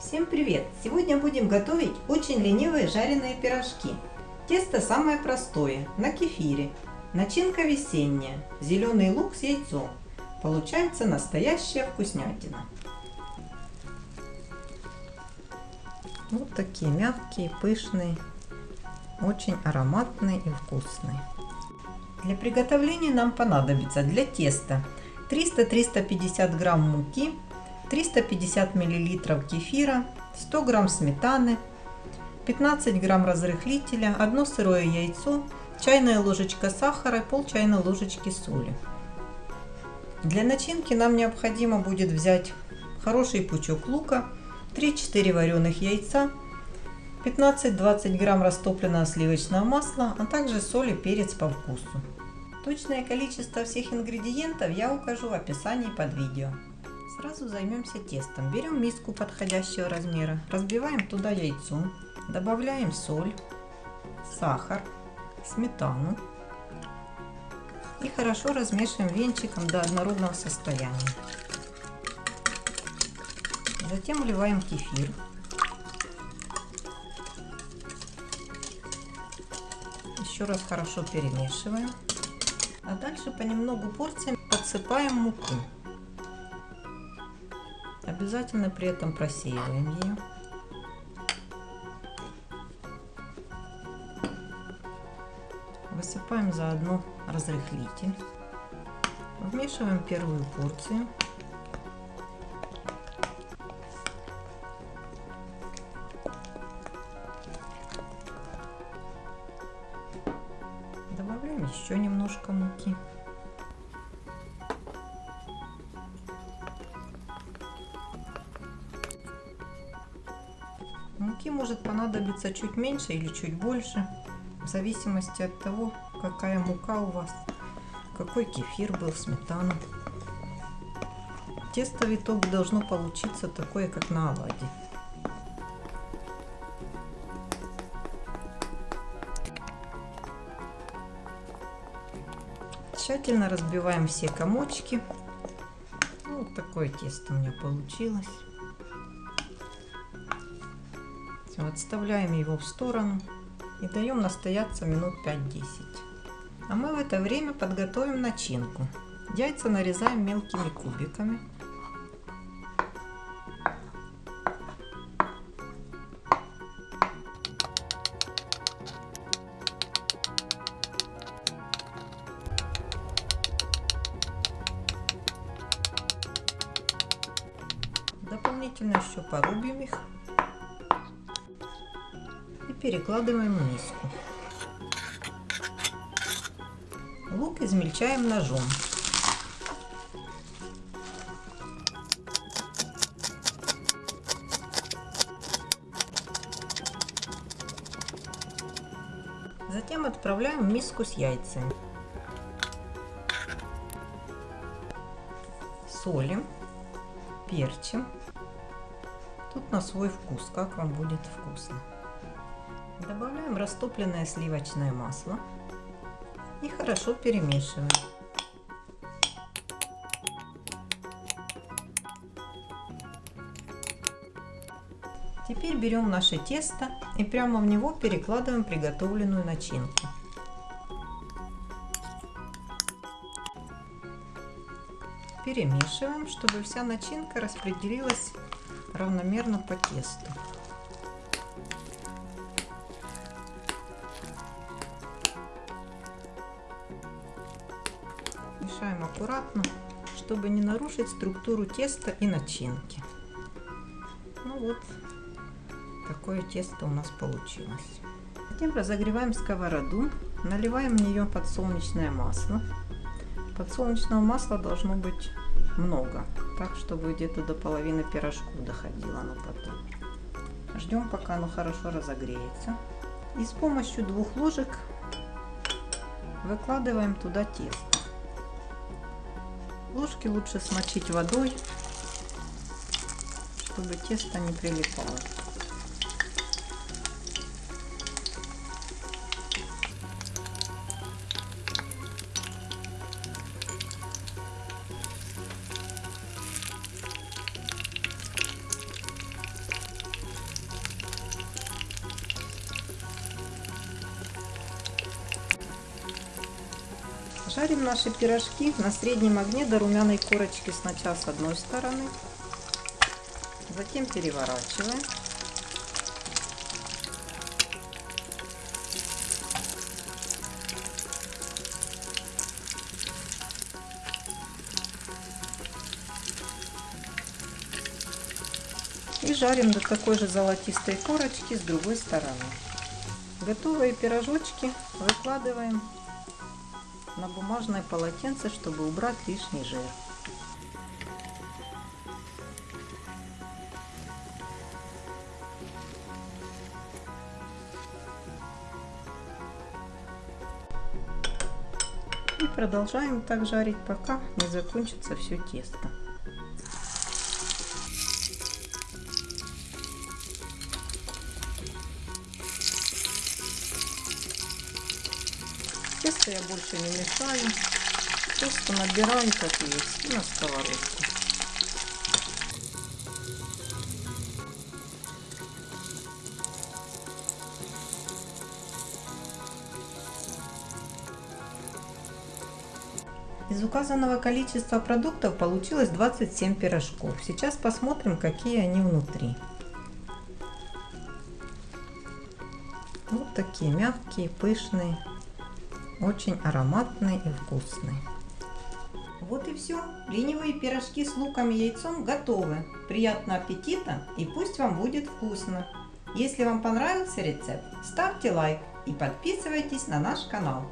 Всем привет! Сегодня будем готовить очень ленивые жареные пирожки. Тесто самое простое, на кефире. Начинка весенняя, зеленый лук с яйцом. Получается настоящая вкуснятина. Вот такие мягкие, пышные, очень ароматные и вкусные. Для приготовления нам понадобится для теста 300-350 грамм муки, 350 мл кефира, 100 грамм сметаны, 15 грамм разрыхлителя, одно сырое яйцо, чайная ложечка сахара, пол чайной ложечки соли. Для начинки нам необходимо будет взять хороший пучок лука, 3-4 вареных яйца, 15-20 грамм растопленного сливочного масла, а также соль и перец по вкусу. Точное количество всех ингредиентов я укажу в описании под видео. Сразу займемся тестом. Берем миску подходящего размера, разбиваем туда яйцо, добавляем соль, сахар, сметану и хорошо размешиваем венчиком до однородного состояния. Затем вливаем кефир. Еще раз хорошо перемешиваем. А дальше понемногу порциями подсыпаем муку. Обязательно при этом просеиваем ее. Высыпаем заодно разрыхлитель. Вмешиваем первую порцию. Добавляем еще немножко муки. Муки может понадобиться чуть меньше или чуть больше, в зависимости от того, какая мука у вас, какой кефир был, сметана. Тесто в итоге должно получиться такое, как на оладе. Тщательно разбиваем все комочки. Вот такое тесто у меня получилось. Отставляем его в сторону и даем настояться минут 5-10. А мы в это время подготовим начинку. Яйца нарезаем мелкими кубиками. Дополнительно еще порубим их перекладываем в миску. Лук измельчаем ножом. Затем отправляем в миску с яйцами. Солим, перчим. Тут на свой вкус, как вам будет вкусно. Добавляем растопленное сливочное масло и хорошо перемешиваем. Теперь берем наше тесто и прямо в него перекладываем приготовленную начинку. Перемешиваем, чтобы вся начинка распределилась равномерно по тесту. Мешаем аккуратно, чтобы не нарушить структуру теста и начинки. Ну вот, такое тесто у нас получилось. Затем разогреваем сковороду, наливаем в нее подсолнечное масло. Подсолнечного масла должно быть много, так чтобы где-то до половины пирожку доходило оно потом. Ждем, пока оно хорошо разогреется. И с помощью двух ложек выкладываем туда тесто. Ложки лучше смочить водой, чтобы тесто не прилипало. Жарим наши пирожки на среднем огне до румяной корочки сначала с одной стороны, затем переворачиваем. И жарим до такой же золотистой корочки с другой стороны. Готовые пирожочки выкладываем на бумажное полотенце, чтобы убрать лишний жир. И продолжаем так жарить, пока не закончится все тесто. Тесто я больше не мешаю. Просто набираю как есть на сковородку. Из указанного количества продуктов получилось 27 пирожков. Сейчас посмотрим, какие они внутри. Вот такие мягкие, пышные, очень ароматные и вкусные. Вот и все. Ленивые пирожки с луком и яйцом готовы. Приятного аппетита и пусть вам будет вкусно. Если вам понравился рецепт, ставьте лайк и подписывайтесь на наш канал.